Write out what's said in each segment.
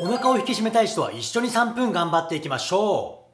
お腹を引き締めたい人は一緒に3分頑張っていきましょう。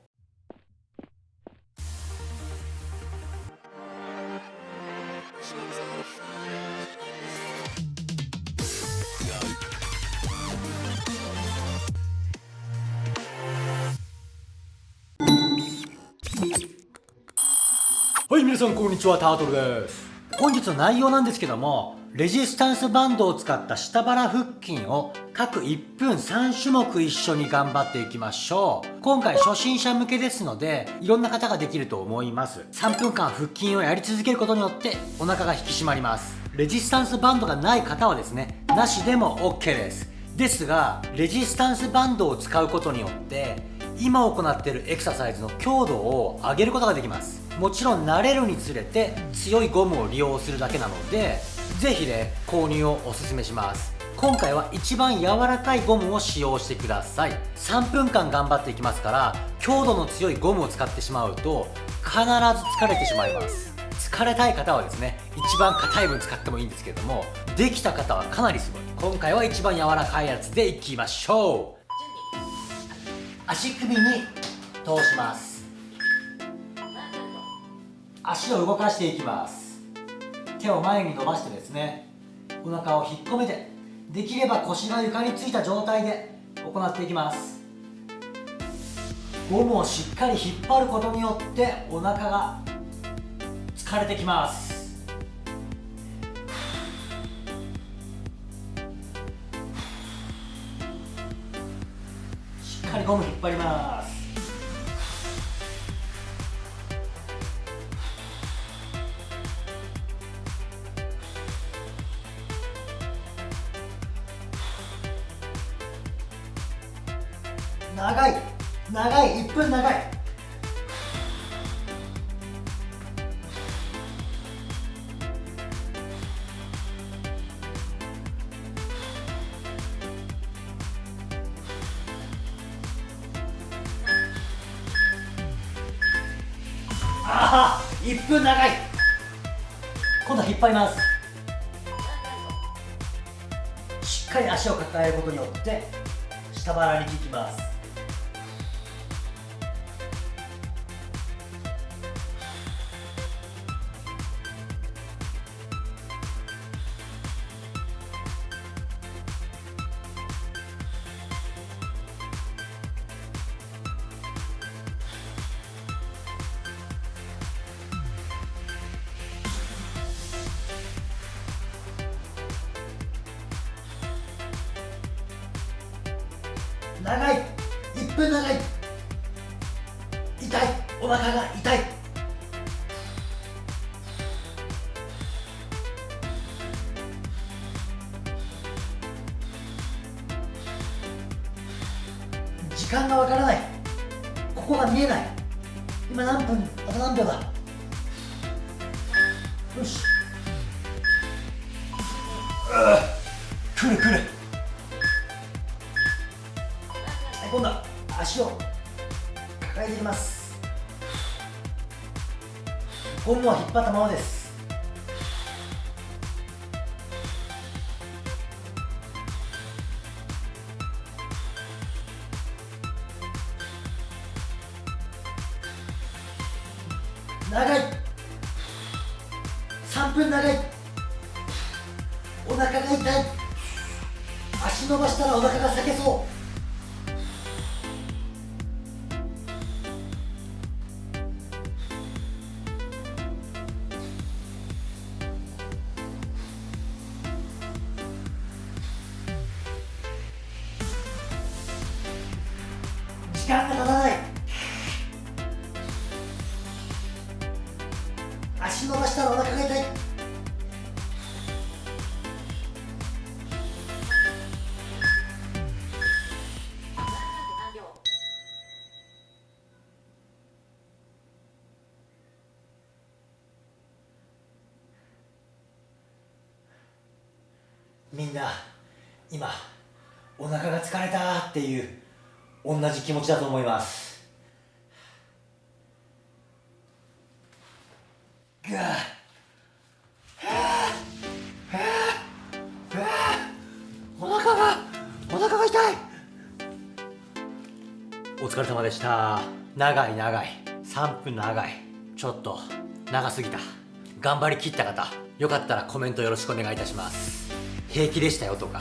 はい皆さんこんにちは。タートルです。本日の内容なんですけどもレジスタンスバンドを使った下腹腹筋を各1分3種目一緒に頑張っていきましょう。今回初心者向けですのでいろんな方ができると思います。3分間腹筋をやり続けることによってお腹が引き締まります。レジスタンスバンドがない方はですねなしでも OK です。ですがレジスタンスバンドを使うことによって今行っているエクササイズの強度を上げることができます。もちろん慣れるにつれて強いゴムを利用するだけなのでぜひね購入をおすすめします。今回は一番柔らかいゴムを使用してください。3分間頑張っていきますから強度の強いゴムを使ってしまうと必ず疲れてしまいます。疲れたい方はですね一番硬い分使ってもいいんですけれどもできた方はかなりすごい。今回は一番柔らかいやつでいきましょう。足首に通します。足を動かしていきます。手を前に伸ばしてですねお腹を引っ込めてできれば腰が床についた状態で行っていきます。ゴムをしっかり引っ張ることによってお腹が疲れてきます。しっかりゴム引っ張ります。長い。長い。1分長い。ああ1分長い。今度は引っ張ります。しっかり足を抱えることによって下腹に効きます。長い。1分長い。痛い。お腹が痛い。時間がわからない。ここが見えない。今何分？あと何秒だ？よし。くるくる。今度は足を抱えていきます。ゴムは引っ張ったままです。長い。3分長い。お腹が痛い。足伸ばしたらお腹が裂けそう。足伸ばしたらお腹が痛い。みんな今お腹が疲れたっていう同じ気持ちだと思いますぐわお腹がお腹が痛いお疲れ様でした長い長い3分長いちょっと長すぎた頑張りきった方よかったらコメントよろしくお願いいたします平気でしたよとか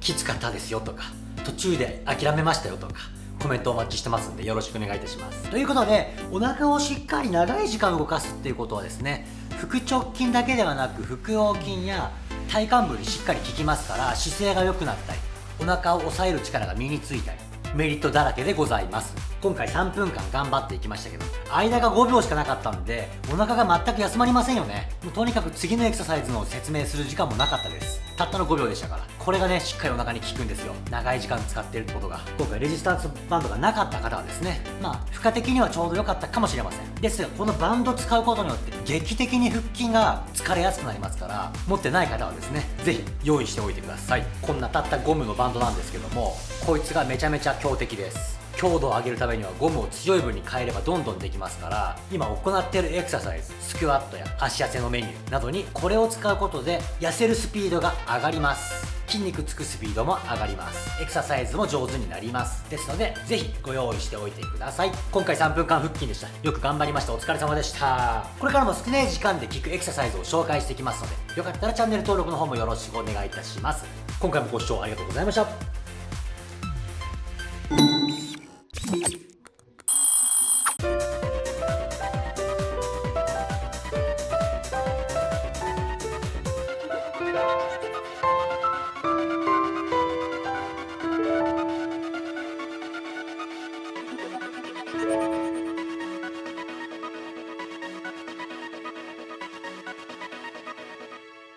きつかったですよとか途中で諦めましたよとかコメントお待ちしてますんでよろしくお願いいたします。ということでお腹をしっかり長い時間動かすっていうことはですね腹直筋だけではなく腹横筋や体幹部にしっかり効きますから姿勢が良くなったりお腹を押さえる力が身についたりメリットだらけでございます。今回3分間頑張っていきましたけど間が5秒しかなかったんでお腹が全く休まりませんよね。もうとにかく次のエクササイズの説明する時間もなかったです。たったの5秒でしたから。これがねしっかりお腹に効くんですよ。長い時間使ってるってことが。今回レジスタンスバンドがなかった方はですねまあ負荷的にはちょうど良かったかもしれません。ですがこのバンド使うことによって劇的に腹筋が疲れやすくなりますから持ってない方はですね是非用意しておいてください。こんなたったゴムのバンドなんですけどもこいつがめちゃめちゃ強敵です。強度を上げるためにはゴムを強い分に変えればどんどんできますから今行っているエクササイズスクワットや足痩せのメニューなどにこれを使うことで痩せるスピードが上がります。筋肉つくスピードも上がります。エクササイズも上手になります。ですのでぜひご用意しておいてください。今回3分間腹筋でした。よく頑張りました。お疲れ様でした。これからも少ない時間で効くエクササイズを紹介していきますのでよかったらチャンネル登録の方もよろしくお願いいたします。今回もご視聴ありがとうございました。